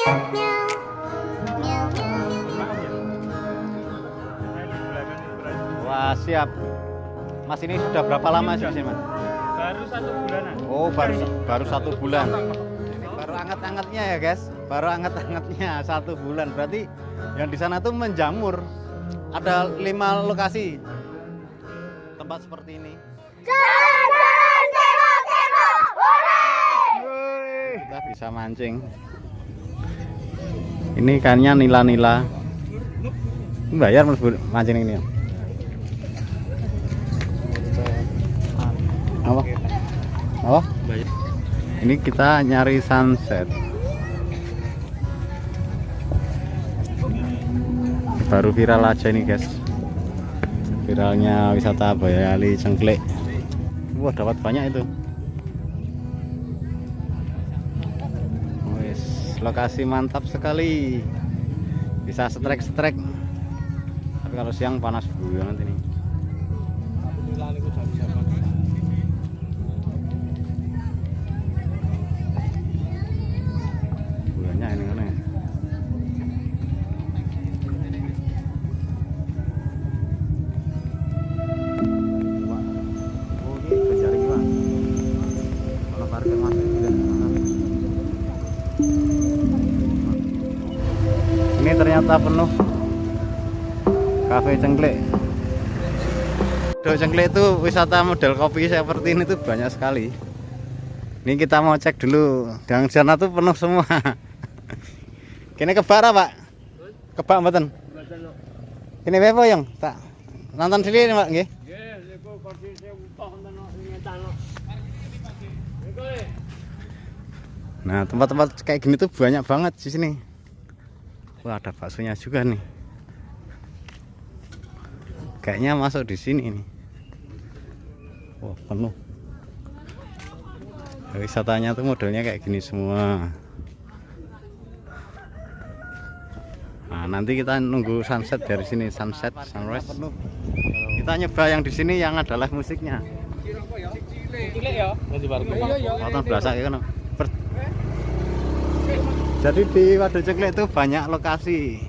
Wah siap. Mas ini sudah berapa lama sih mas? Baru satu bulanan. Oh baru baru satu bulan. Ini baru anget-angetnya ya guys. Baru anget-angetnya satu bulan. Berarti yang di sana tuh menjamur. Ada lima lokasi tempat seperti ini. Kita bisa mancing. Ini ikannya nila-nila. Ini Bayar mas mancing ini. Apa? Apa? Ini kita nyari sunset. Baru viral aja nih guys. Viralnya wisata Bayali Cengklek. Wah dapat banyak itu. Lokasi mantap sekali. Bisa setrek-setrek. Tapi kalau siang panas banget. Banyak Ini ternyata penuh kafe cengklek. Do cengklek itu wisata model kopi seperti ini tuh banyak sekali. Ini kita mau cek dulu. Di sana tuh penuh semua. Kini kebak ra, Pak? Kebak mboten? Kini apa yang? Tak nonton sini, Pak, nggih. Nah, tempat-tempat kayak gini tuh banyak banget di sini. Wah, ada baksonya juga nih. Kayaknya masuk di sini nih. Wah, penuh. Wisatanya tuh modelnya kayak gini semua. Nah, nanti kita nunggu sunset dari sini, sunset, sunrise. Kita nyoba yang di sini yang ada live musiknya. Cilik ya. Nanti baru. Nonton berasa ya kan. Jadi di Waduk Ceklek itu banyak lokasi.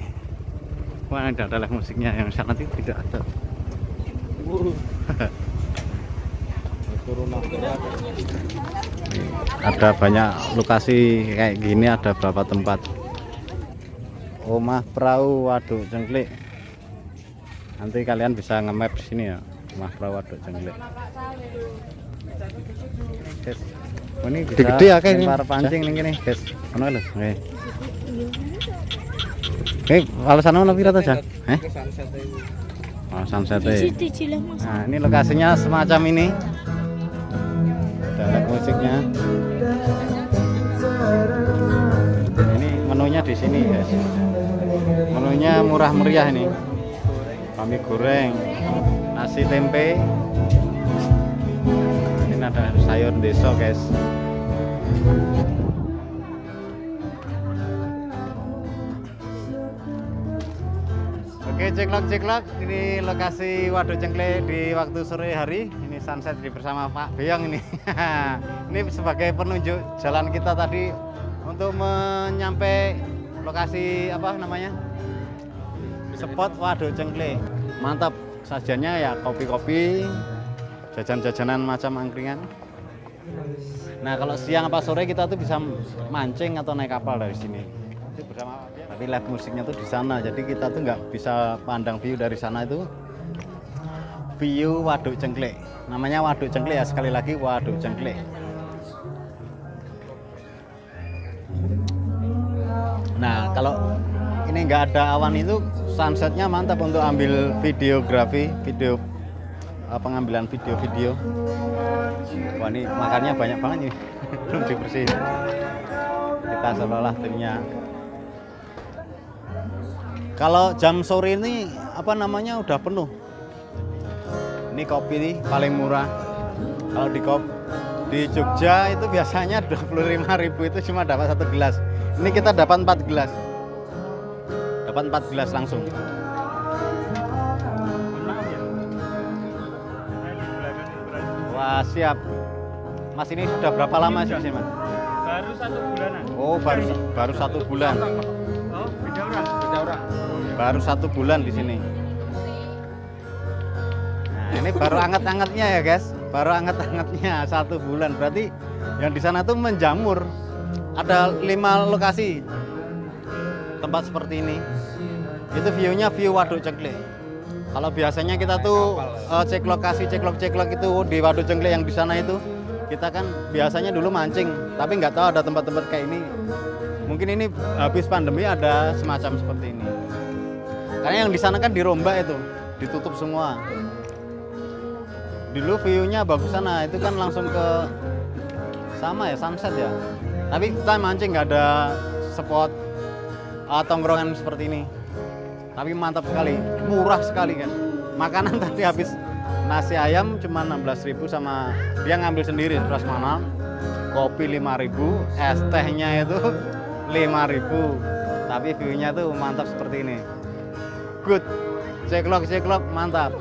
Wah, ada ada musiknya yang sana itu tidak ada. Ada banyak lokasi kayak gini, ada berapa tempat. Rumah perahu Waduk Cengklik. Nanti kalian bisa nge-map sini ya. Rumah perahu Waduk Cengklik. Oh, ini bisa Gede-gede ya, kayak ini. lempar pancing nih gini, guys. Ono lho. Oke. Oke, alasan ono pira Jah? Eh? Oh, sunset e. Nah, ini lokasinya semacam ini. Ada musiknya. Ini menunya di sini, guys. Menunya murah meriah ini. Kami goreng, nasi tempe. Ada sayur deso, guys. Oke ceklok ceklok. Ini lokasi Waduk Cengkle di waktu sore hari. Ini sunset di bersama Pak Beyong ini. Ini sebagai penunjuk jalan kita tadi untuk menyampai lokasi apa namanya? Spot Waduk Cengkle. Mantap sajiannya ya kopi-kopi jajan-jajanan macam angkringan. Nah kalau siang apa sore kita tuh bisa mancing atau naik kapal dari sini. Tapi live musiknya tuh di sana jadi kita tuh nggak bisa pandang view dari sana itu. View Waduk Cengklek namanya Waduk Cengklek ya sekali lagi Waduk Cengklek nah kalau ini nggak ada awan itu sunsetnya mantap untuk ambil videografi video pengambilan video-video wah ini makannya banyak banget nih belum dibersihin kita seolah-olah timnya kalau jam sore ini apa namanya udah penuh. Ini kopi nih paling murah. Kalau di kop di Jogja itu biasanya 25.000 itu cuma dapat satu gelas. Ini kita dapat 4 gelas. Dapat 4 gelas langsung. Wah, siap. Mas ini sudah berapa lama sih Mas? Baru satu bulanan. Oh, baru baru satu bulan. Oh, beda orang. Beda orang. Baru satu bulan di sini. Nah, ini baru anget-angetnya ya, guys. Baru anget-angetnya satu bulan. Berarti yang di sana tuh menjamur. Ada lima lokasi tempat seperti ini. Itu view-nya view Waduk Cengkle. Kalau biasanya kita tuh eh, cek lokasi, cek lok, cek lok itu di Waduk Cengkle yang di sana itu kita kan biasanya dulu mancing, tapi nggak tahu ada tempat-tempat kayak ini. Mungkin ini habis pandemi ada semacam seperti ini. Karena yang di sana kan dirombak itu, ditutup semua. Dulu view-nya bagus sana, itu kan langsung ke sama ya sunset ya. Tapi kita mancing nggak ada spot uh, tongkrongan seperti ini. Tapi mantap sekali, murah sekali kan. Makanan tadi habis nasi ayam cuma 16.000 sama dia ngambil sendiri terus mana kopi 5.000 es tehnya itu 5.000 tapi view-nya tuh mantap seperti ini. Good. Ceklok ceklok mantap